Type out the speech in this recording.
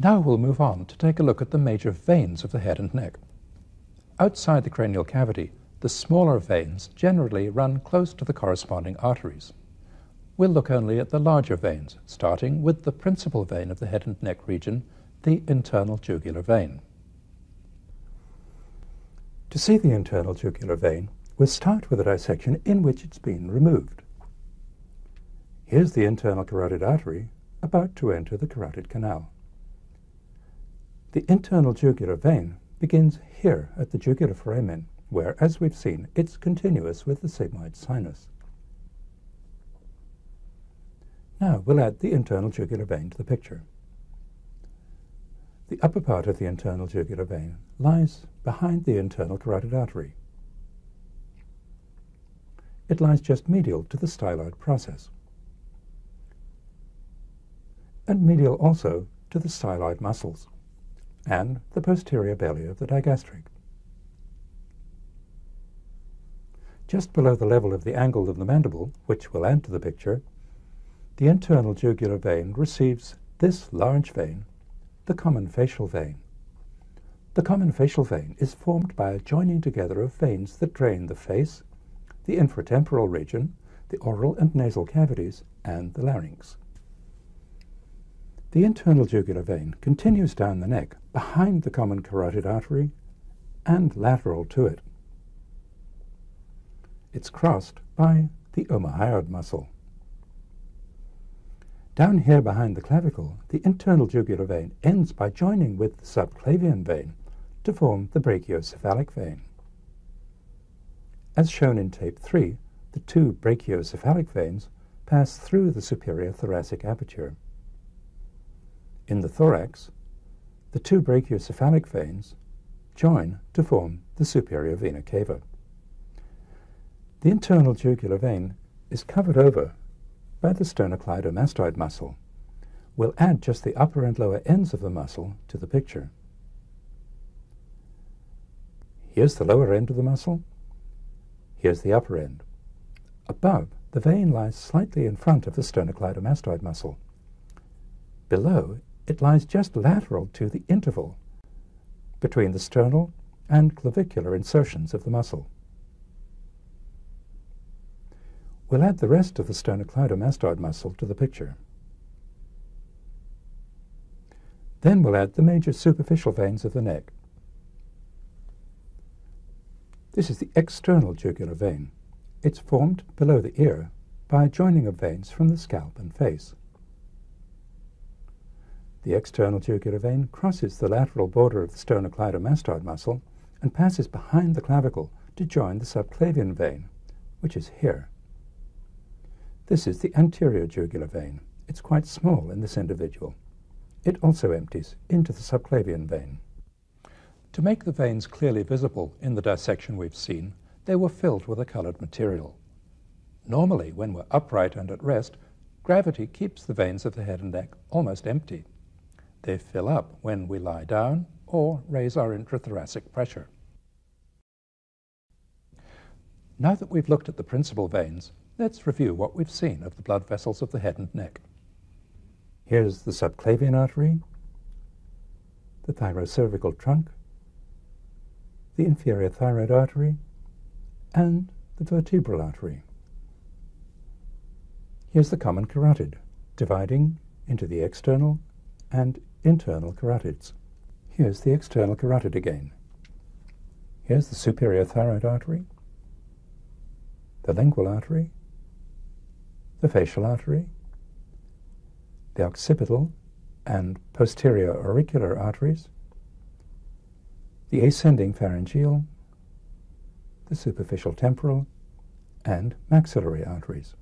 Now we'll move on to take a look at the major veins of the head and neck. Outside the cranial cavity, the smaller veins generally run close to the corresponding arteries. We'll look only at the larger veins, starting with the principal vein of the head and neck region, the internal jugular vein. To see the internal jugular vein, we'll start with a dissection in which it's been removed. Here's the internal carotid artery about to enter the carotid canal. The internal jugular vein begins here at the jugular foramen, where, as we've seen, it's continuous with the sigmoid sinus. Now we'll add the internal jugular vein to the picture. The upper part of the internal jugular vein lies behind the internal carotid artery. It lies just medial to the styloid process and medial also to the styloid muscles and the posterior belly of the digastric. Just below the level of the angle of the mandible, which will add to the picture, the internal jugular vein receives this large vein, the common facial vein. The common facial vein is formed by a joining together of veins that drain the face, the infratemporal region, the oral and nasal cavities, and the larynx. The internal jugular vein continues down the neck behind the common carotid artery and lateral to it. It's crossed by the omohyoid muscle. Down here behind the clavicle, the internal jugular vein ends by joining with the subclavian vein to form the brachiocephalic vein. As shown in tape 3, the two brachiocephalic veins pass through the superior thoracic aperture. In the thorax, the two brachiocephalic veins join to form the superior vena cava. The internal jugular vein is covered over by the sternocleidomastoid muscle. We'll add just the upper and lower ends of the muscle to the picture. Here's the lower end of the muscle. Here's the upper end. Above, the vein lies slightly in front of the sternocleidomastoid muscle. Below it lies just lateral to the interval between the sternal and clavicular insertions of the muscle. We'll add the rest of the sternocleidomastoid muscle to the picture. Then we'll add the major superficial veins of the neck. This is the external jugular vein. It's formed below the ear by a joining of veins from the scalp and face. The external jugular vein crosses the lateral border of the sternocleidomastoid muscle and passes behind the clavicle to join the subclavian vein, which is here. This is the anterior jugular vein. It's quite small in this individual. It also empties into the subclavian vein. To make the veins clearly visible in the dissection we've seen, they were filled with a colored material. Normally, when we're upright and at rest, gravity keeps the veins of the head and neck almost empty. They fill up when we lie down or raise our intrathoracic pressure. Now that we've looked at the principal veins, let's review what we've seen of the blood vessels of the head and neck. Here's the subclavian artery, the thyrocervical trunk, the inferior thyroid artery, and the vertebral artery. Here's the common carotid, dividing into the external and internal carotids. Here's the external carotid again. Here's the superior thyroid artery, the lingual artery, the facial artery, the occipital and posterior auricular arteries, the ascending pharyngeal, the superficial temporal, and maxillary arteries.